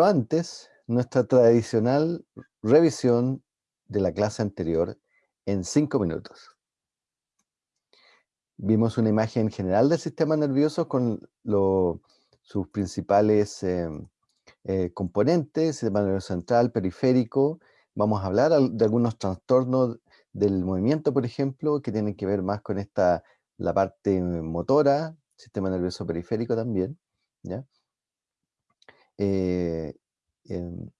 Pero antes, nuestra tradicional revisión de la clase anterior en cinco minutos. Vimos una imagen general del sistema nervioso con sus principales em, eh, componentes, sistema nervioso central, periférico. Vamos a hablar de algunos trastornos del movimiento, por ejemplo, que tienen que ver más con esta, la parte motora, sistema nervioso periférico también. ¿ya? Eh, em,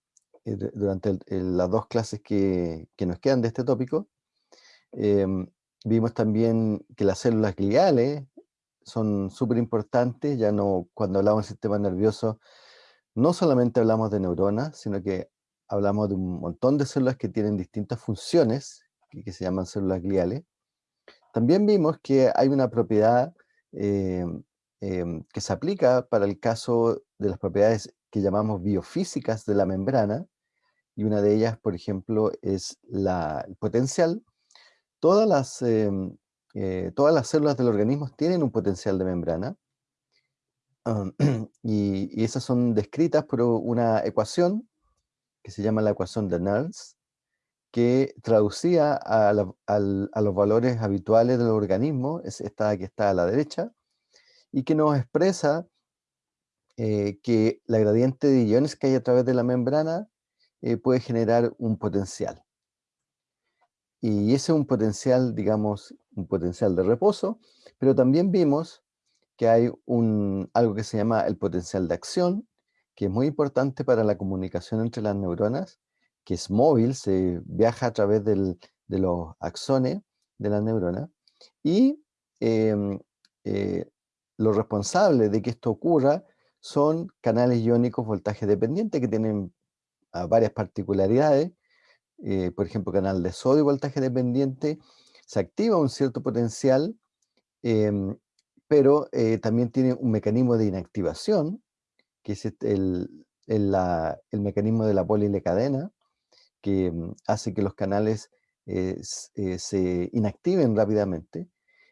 eh, durante las dos clases que, nos quedan de este tópico, em, vimos también que las células gliales son súper importantes, ya no, cuando hablamos del sistema nervioso, no solamente hablamos de neuronas, sino que hablamos de un montón de células que tienen distintas funciones, que, se llaman células gliales. También vimos que hay una propiedad em, que se aplica para el caso de las propiedades que llamamos biofísicas de la membrana, y una de ellas, por ejemplo, es la, el potencial. Todas las, em, eh, todas las células del organismo tienen un potencial de membrana, y, esas son descritas por una ecuación que se llama la ecuación de Nernst, que traducía a, los valores habituales del organismo, es esta que está a la derecha, y que nos expresa eh, que la gradiente de iones que hay a través de la membrana eh, puede generar un potencial. Y ese es un potencial, digamos, un potencial de reposo, pero también vimos que hay un, algo que se llama el potencial de acción, que es muy importante para la comunicación entre las neuronas, que es móvil, se viaja a través de los axones de la neurona, y em, eh, lo responsable de que esto ocurra son canales iónicos voltaje dependiente que tienen ah, varias particularidades. Eh, por ejemplo, canal de sodio voltaje dependiente, se activa un cierto potencial, em, pero eh, también tiene un mecanismo de inactivación, que es este, el, el, mecanismo de la polilecadena, que mm, hace que los canales eh, se inactiven rápidamente.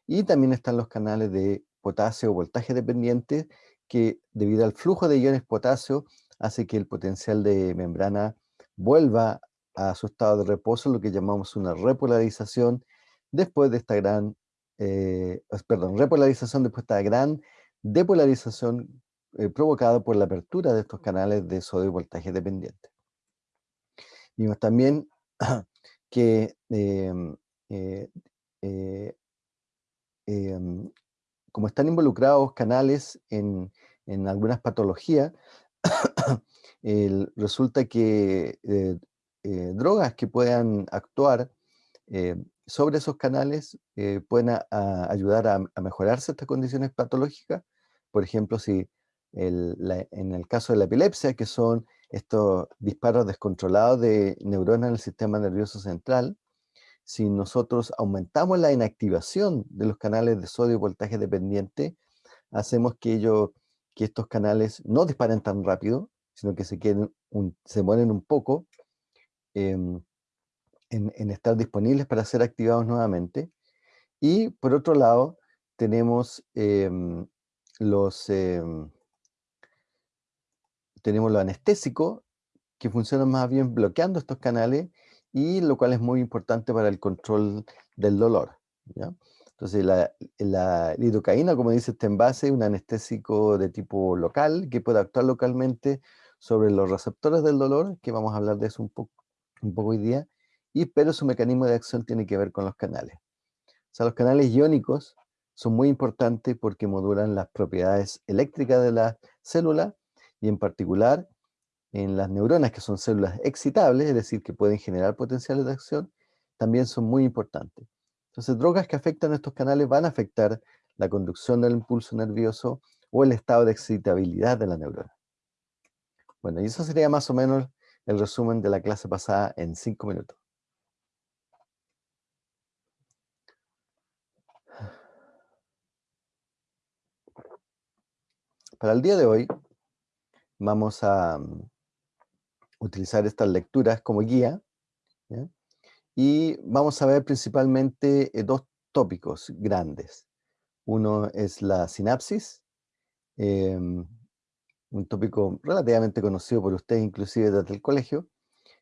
Y también están los canales de potasio voltaje dependiente, que debido al flujo de iones potasio hace que el potencial de membrana vuelva a su estado de reposo, lo que llamamos una repolarización después de esta gran, eh, perdón, repolarización después de esta gran depolarización eh, provocada por la apertura de estos canales de sodio voltaje dependiente. Vimos también que em, eh, em, como están involucrados canales en, algunas patologías, resulta que eh, eh, drogas que puedan actuar eh, sobre esos canales pueden ayudar a, mejorarse estas condiciones patológicas. Por ejemplo, si en el caso de la epilepsia, que son estos disparos descontrolados de neuronas en el sistema nervioso central, si nosotros aumentamos la inactivación de los canales de sodio voltaje dependiente, hacemos que, que estos canales no disparen tan rápido, sino que se, queden se mueren un poco em, en, estar disponibles para ser activados nuevamente. Y por otro lado, tenemos em, los em, tenemos lo anestésico, que funcionan más bien bloqueando estos canales y lo cual es muy importante para el control del dolor. Entonces la, la, lidocaína, como dice este envase, es un anestésico de tipo local que puede actuar localmente sobre los receptores del dolor, que vamos a hablar de eso un poco, un poco hoy día, y, pero su mecanismo de acción tiene que ver con los canales. O sea, los canales iónicos son muy importantes porque modulan las propiedades eléctricas de la célula y en particular en las neuronas, que son células excitables, es decir, que pueden generar potenciales de acción, también son muy importantes. Entonces, drogas que afectan estos canales van a afectar la conducción del impulso nervioso o el estado de excitabilidad de la neurona. Bueno, y eso sería más o menos el resumen de la clase pasada en cinco minutos. Para el día de hoy, vamos a utilizar estas lecturas como guía. Y vamos a ver principalmente eh, dos tópicos grandes. Uno es la sinapsis, em, un tópico relativamente conocido por ustedes, inclusive desde el colegio,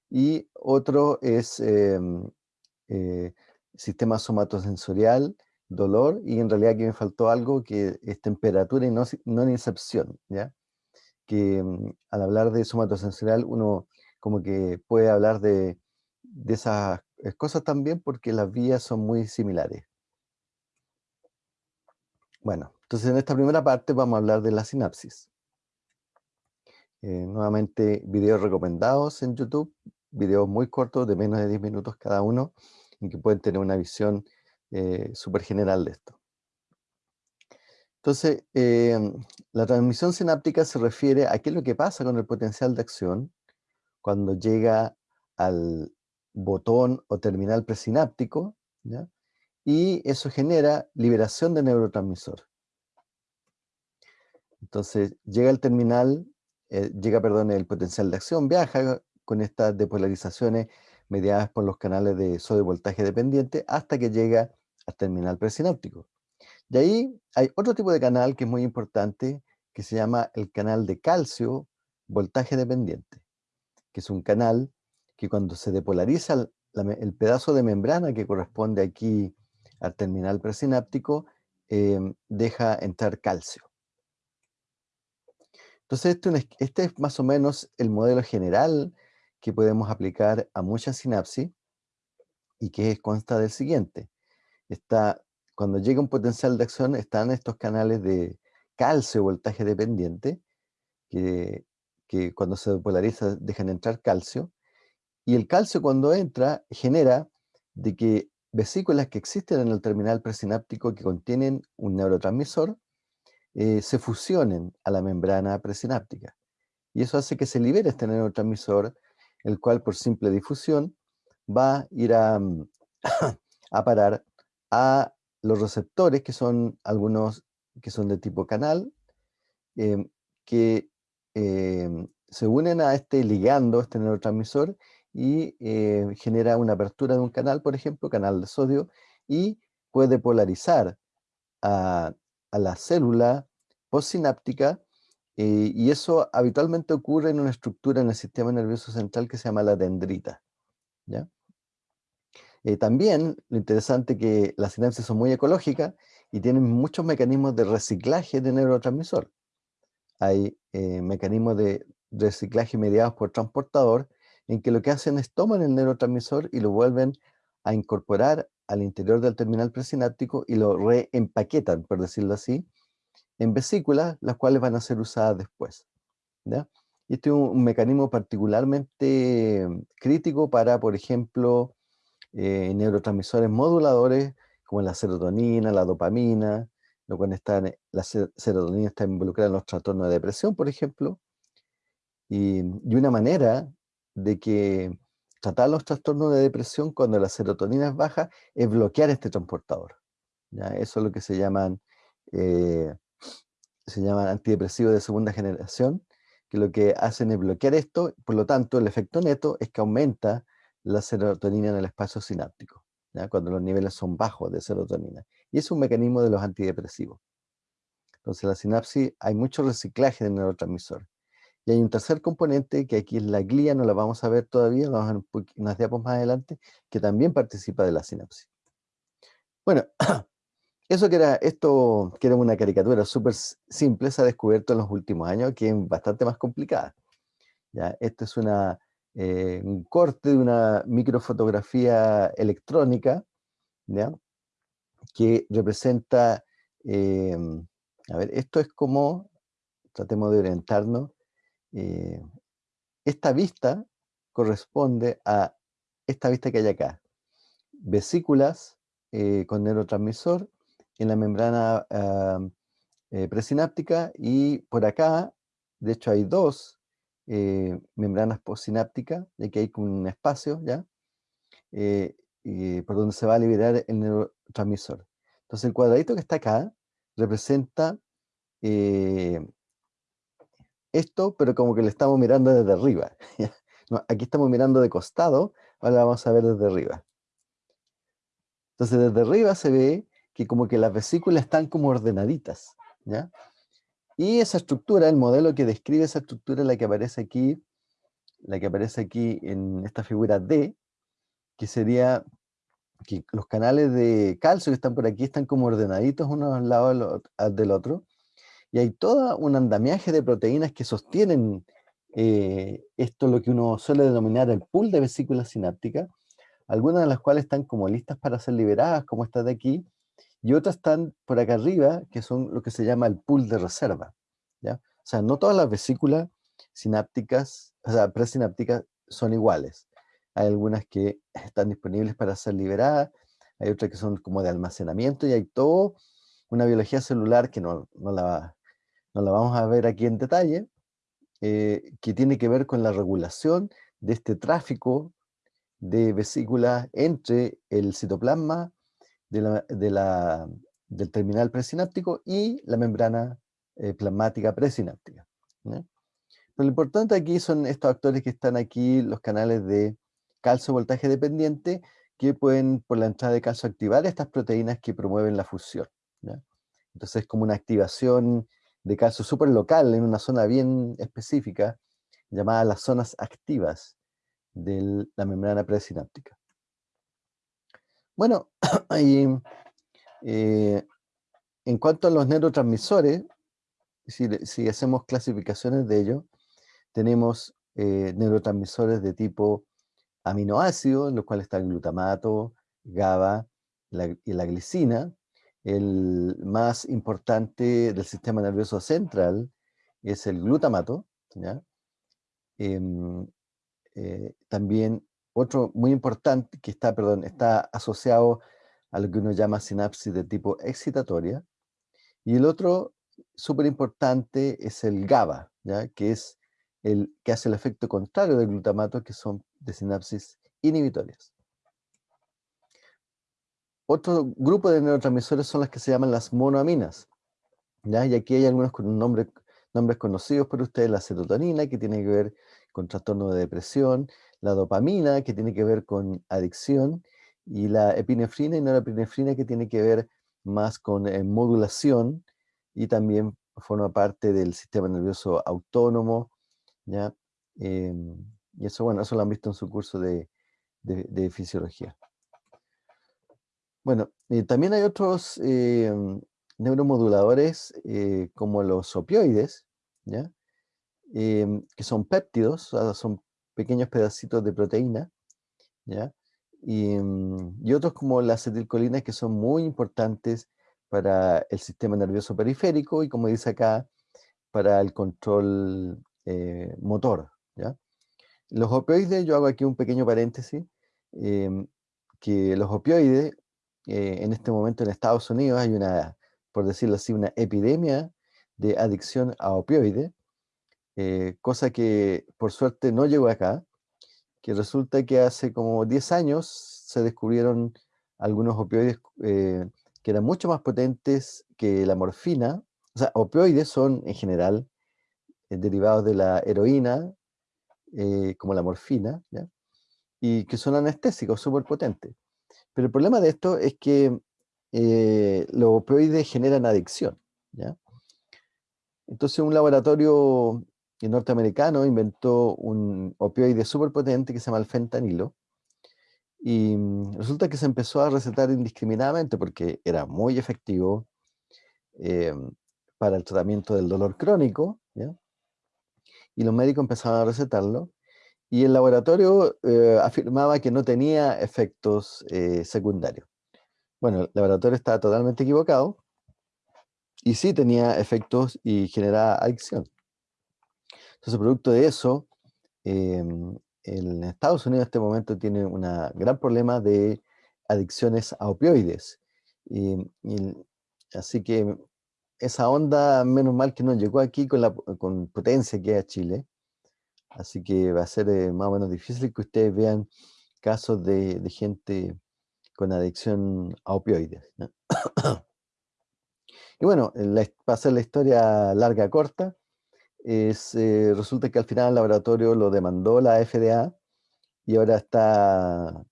y otro es em, eh, sistema somatosensorial, dolor, y en realidad aquí me faltó algo que es temperatura y no, no incepción, ¿ya? Que mm, al hablar de somatosensorial uno como que puede hablar de, de esas cosas también porque las vías son muy similares. Bueno, entonces en esta primera parte vamos a hablar de la sinapsis. Eh, nuevamente, videos recomendados en YouTube, videos muy cortos, de menos de 10 minutos cada uno, y que pueden tener una visión eh, súper general de esto. Entonces, em, la transmisión sináptica se refiere a qué es lo que pasa con el potencial de acción cuando llega al botón o terminal presináptico, y eso genera liberación de neurotransmisor. Entonces, llega el terminal eh, llega, perdón, el potencial de acción, viaja con estas depolarizaciones mediadas por los canales de sodio voltaje dependiente hasta que llega al terminal presináptico. Y ahí hay otro tipo de canal que es muy importante, que se llama el canal de calcio voltaje dependiente, que es un canal que cuando se depolariza el, pedazo de membrana que corresponde aquí al terminal presináptico, em, deja entrar calcio. Entonces, este, este, es más o menos el modelo general que podemos aplicar a muchas sinapsis y que consta del siguiente. Está, cuando llega un potencial de acción, están estos canales de calcio voltaje dependiente, que, que cuando se polariza dejan entrar calcio, y el calcio cuando entra genera de que vesículas que existen en el terminal presináptico que contienen un neurotransmisor eh, se fusionen a la membrana presináptica. Y eso hace que se libere este neurotransmisor, el cual por simple difusión va a ir a, mm, a parar a los receptores, que son algunos que son de tipo canal, em, que em, se unen a este ligando, este neurotransmisor, y eh, genera una apertura de un canal, por ejemplo, canal de sodio, y puede polarizar a a la célula postsináptica eh, y eso habitualmente ocurre en una estructura en el sistema nervioso central que se llama la dendrita. ¿ya? Eh, también lo interesante es que las sinapsis son muy ecológicas y tienen muchos mecanismos de reciclaje de neurotransmisor. Hay eh, mecanismos de reciclaje mediados por transportador en que lo que hacen es toman el neurotransmisor y lo vuelven a incorporar al interior del terminal presináptico y lo reempaquetan, por decirlo así, en vesículas, las cuales van a ser usadas después. Y este es un, mecanismo particularmente mm, crítico para, por ejemplo, eh, neurotransmisores moduladores, como la serotonina, la dopamina, lo cual la serotonina está involucrada en los trastornos de depresión, por ejemplo, y, y una manera de que tratar los trastornos de depresión cuando la serotonina es baja es bloquear este transportador. ¿ya? Eso es lo que se llaman, eh, se llaman antidepresivos de segunda generación, que lo que hacen es bloquear esto, por lo tanto el efecto neto es que aumenta la serotonina en el espacio sináptico, cuando los niveles son bajos de serotonina. Y es un mecanismo de los antidepresivos. Entonces en la sinapsis hay mucho reciclaje de neurotransmisores. Y hay un tercer componente que aquí es la glía, no la vamos a ver todavía, vamos a ver unas diapos más adelante, que también participa de la sinapsis. Bueno, eso que era, esto que era una caricatura súper simple, se ha descubierto en los últimos años, que es bastante más complicada. ¿ya? Esto es una, eh, un corte de una microfotografía electrónica, ¿ya? que representa, eh, a ver, esto es como, tratemos de orientarnos, eh, esta vista corresponde a esta vista que hay acá. Vesículas eh, con neurotransmisor en la membrana eh, presináptica y por acá, de hecho hay dos membranas postsinápticas, de que hay un espacio ya, por donde se va a liberar el neurotransmisor. Entonces el cuadradito que está acá representa esto, pero como que le estamos mirando desde arriba. aquí estamos mirando de costado, ahora vamos a ver desde arriba. Entonces desde arriba se ve que como que las vesículas están como ordenaditas, ¿ya? Y esa estructura, el modelo que describe esa estructura es la que aparece aquí, la que aparece aquí en esta figura D, que sería que los canales de calcio que están por aquí están como ordenaditos uno al lado del otro, y hay todo un andamiaje de proteínas que sostienen eh, esto, lo que uno suele denominar el pool de vesículas sinápticas, algunas de las cuales están como listas para ser liberadas, como esta de aquí, y otras están por acá arriba, que son lo que se llama el pool de reserva. ¿ya? O sea, no todas las vesículas sinápticas, o sea, presinápticas son iguales. Hay algunas que están disponibles para ser liberadas, hay otras que son como de almacenamiento y hay todo una biología celular que no, no, la, no la vamos a ver aquí en detalle, eh, que tiene que ver con la regulación de este tráfico de vesículas entre el citoplasma de la, del terminal presináptico y la membrana eh, plasmática presináptica. Pero lo importante aquí son estos actores que están aquí, los canales de calcio voltaje dependiente, que pueden por la entrada de calcio activar estas proteínas que promueven la fusión. Entonces es como una activación de calcio súper local en una zona bien específica, llamada las zonas activas de la membrana presináptica. Bueno, eh, en cuanto a los neurotransmisores, si, hacemos clasificaciones de ellos, tenemos eh, neurotransmisores de tipo aminoácido, en los cuales está el glutamato, GABA y la glicina. El más importante del sistema nervioso central es el glutamato. Em, eh, también otro muy importante que está, perdón, está asociado a lo que uno llama sinapsis de tipo excitatoria. Y el otro súper importante es el GABA, ¿ya? que es el que hace el efecto contrario del glutamato, que son de sinapsis inhibitorias. Otro grupo de neurotransmisores son las que se llaman las monoaminas. ¿ya? Y aquí hay algunos con nombres conocidos por ustedes, la serotonina, que tiene que ver con trastorno de depresión, la dopamina, que tiene que ver con adicción, y la epinefrina y norepinefrina, que tiene que ver más con eh, modulación, y también forma parte del sistema nervioso autónomo, ¿ya? Em, y eso, bueno, eso lo han visto en su curso de, fisiología. Bueno, eh, también hay otros em, neuromoduladores eh, como los opioides, ¿ya? Em, que son péptidos, son pequeños pedacitos de proteína, ¿ya? Y, otros como la acetilcolina que son muy importantes para el sistema nervioso periférico y como dice acá, para el control eh, motor. ¿ya? Los opioides, yo hago aquí un pequeño paréntesis, em, que los opioides, eh, en este momento en Estados Unidos hay una, por decirlo así, una epidemia de adicción a opioides, eh, cosa que por suerte no llegó acá, que resulta que hace como 10 años se descubrieron algunos opioides eh, que eran mucho más potentes que la morfina. O sea, opioides son en general eh, derivados de la heroína, como la morfina, y que son anestésicos súper potentes. Pero el problema de esto es que los opioides generan adicción. Entonces un laboratorio el norteamericano inventó un opioide súper potente que se llama el fentanilo. Y mm, resulta que se empezó a recetar indiscriminadamente porque era muy efectivo eh, para el tratamiento del dolor crónico. Y los médicos empezaron a recetarlo. Y el laboratorio eh, afirmaba que no tenía efectos eh, secundarios. Bueno, el laboratorio estaba totalmente equivocado. Y sí tenía efectos y generaba adicción. Entonces, producto de eso, em, en Estados Unidos en este momento tiene un gran problema de adicciones a opioides. Así que esa onda, menos mal que no llegó aquí con la con potencia que es a Chile. Así que va a ser eh, más o menos difícil que ustedes vean casos de, gente con adicción a opioides. y bueno, para hacer la historia larga corta, es, eh, resulta que al final el laboratorio lo demandó la FDA y ahora está,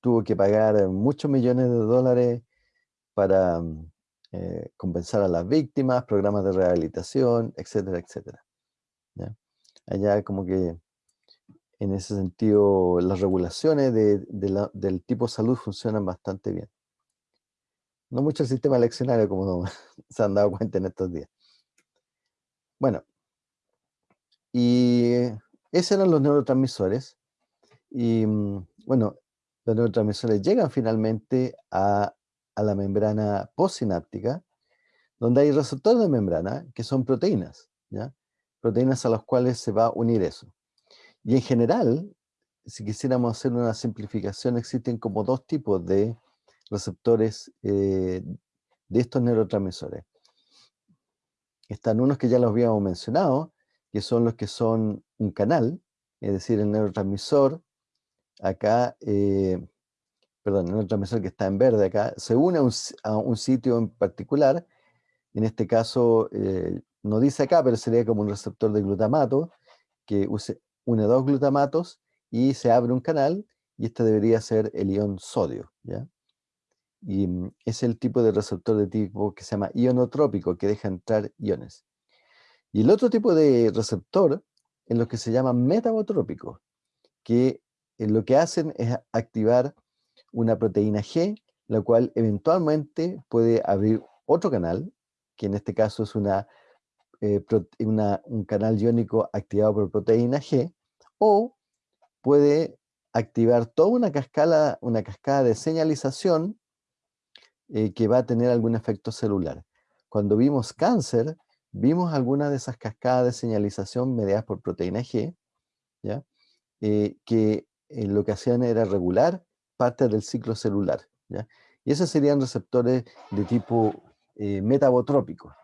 tuvo que pagar muchos millones de dólares para, eh, compensar a las víctimas, programas de rehabilitación, etcétera, etcétera. Allá como que en ese sentido las regulaciones del tipo salud funcionan bastante bien. No mucho el sistema eleccionario como se han dado cuenta en estos días. Bueno, y esos eran los neurotransmisores. Y mm, bueno, los neurotransmisores llegan finalmente a, la membrana postsináptica, donde hay receptores de membrana que son proteínas, ¿ya? proteínas a las cuales se va a unir eso. Y en general, si quisiéramos hacer una simplificación, existen como dos tipos de receptores eh, de estos neurotransmisores. Están unos que ya los habíamos mencionado, que son los que son un canal, es decir, el neurotransmisor, acá, eh, perdón, el neurotransmisor que está en verde acá, se une a un, sitio en particular, en este caso, eh, no dice acá, pero sería como un receptor de glutamato, que use, une dos glutamatos y se abre un canal, y este debería ser el ion sodio, ¿ya? Y mm, es el tipo de receptor de tipo que se llama ionotrópico, que deja entrar iones. Y el otro tipo de receptor es lo que se llama metabotrópico, que eh, lo que hacen es activar una proteína G, la cual eventualmente puede abrir otro canal, que en este caso es una, eh, un canal iónico activado por proteína G, o puede activar toda una cascada, una cascada de señalización eh, que va a tener algún efecto celular. Cuando vimos cáncer, vimos algunas de esas cascadas de señalización mediadas por proteína G. Eh, que eh, lo que hacían era regular parte del ciclo celular. Y esos serían receptores de tipo eh, metabotrópico.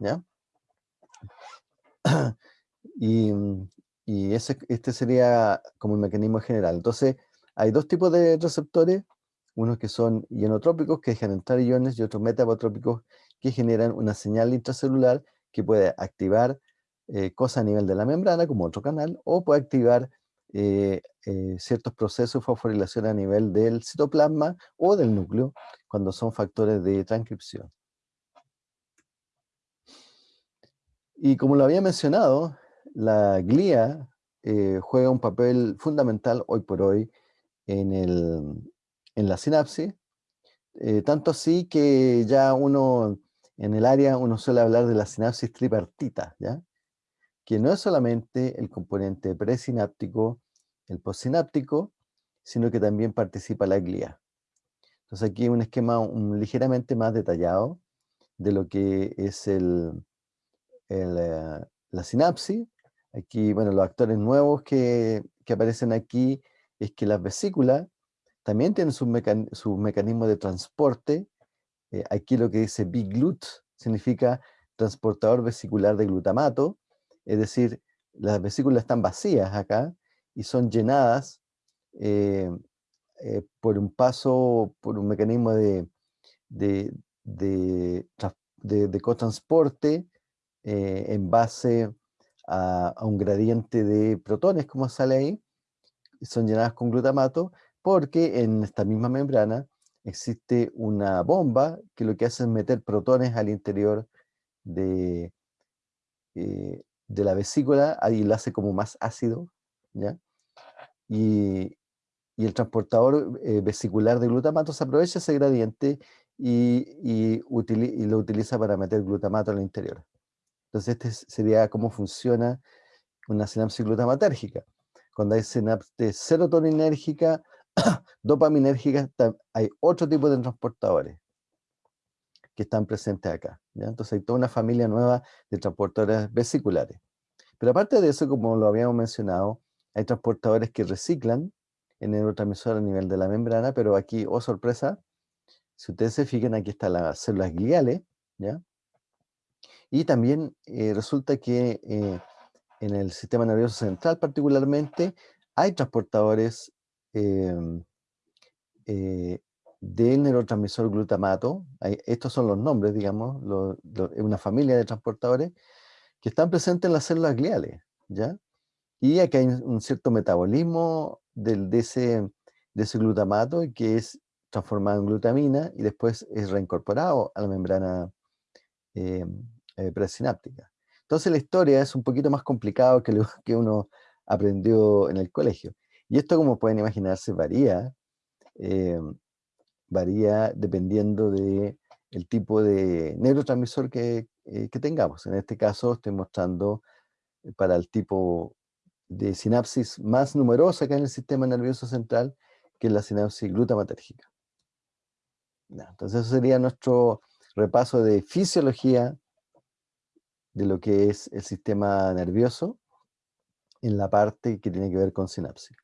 y, y ese, este sería como el mecanismo general. Entonces, hay dos tipos de receptores, unos que son ionotrópicos, que dejan entrar iones, y otros metabotrópicos, que generan una señal intracelular que puede activar eh, cosas a nivel de la membrana, como otro canal, o puede activar eh, eh, ciertos procesos de fosforilación a nivel del citoplasma o del núcleo, cuando son factores de transcripción. Y como lo había mencionado, la glía juega un papel fundamental hoy por hoy en, en la sinapsis, tanto así que ya uno en el área uno suele hablar de la sinapsis tripartita, ¿ya? que no es solamente el componente presináptico, el postsináptico, sino que también participa la glía. Entonces aquí un esquema ligeramente más detallado de lo que es eh, la sinapsis. Aquí, bueno, los actores nuevos que, aparecen aquí es que las vesículas también tienen su, su mecanismo de transporte eh, aquí lo que dice biglut significa transportador vesicular de glutamato, es decir, las vesículas están vacías acá y son llenadas eh, eh, por un paso, por un mecanismo de, de, de, de, cotransporte en base a, a, un gradiente de protones, como sale ahí, son llenadas con glutamato, porque en esta misma membrana existe una bomba que lo que hace es meter protones al interior de, eh, de la vesícula, ahí lo hace como más ácido, ¿ya? Y, el transportador eh, vesicular de glutamato se aprovecha ese gradiente y, lo utiliza para meter glutamato al interior. Entonces este sería cómo funciona una sinapsis glutamatérgica. Cuando hay sinapsis serotoninérgica, dopaminérgicas, hay otro tipo de transportadores que están presentes acá. Entonces hay toda una familia nueva de transportadores vesiculares. Pero aparte de eso, como lo habíamos mencionado, hay transportadores que reciclan el neurotransmisor a nivel de la membrana, pero aquí, oh sorpresa, si ustedes se fijan, aquí están las células gliales, ¿ya? Y también eh, resulta que eh, en el sistema nervioso central particularmente hay transportadores del neurotransmisor glutamato, estos son los nombres, digamos, es una familia de transportadores que están presentes en las células gliales, ¿ya? Y aquí hay un cierto metabolismo de, ese, glutamato que es transformado en glutamina y después es reincorporado a la membrana eh, eh, presináptica. Entonces la historia es un poquito más complicado que lo que uno aprendió en el colegio. Y esto, como pueden imaginarse, varía, eh, varía dependiendo del el tipo de neurotransmisor que, que, tengamos. En este caso estoy mostrando para el tipo de sinapsis más numerosa que en el sistema nervioso central, que es la sinapsis glutamatérgica. Entonces eso sería nuestro repaso de fisiología de lo que es el sistema nervioso en la parte que tiene que ver con sinapsis.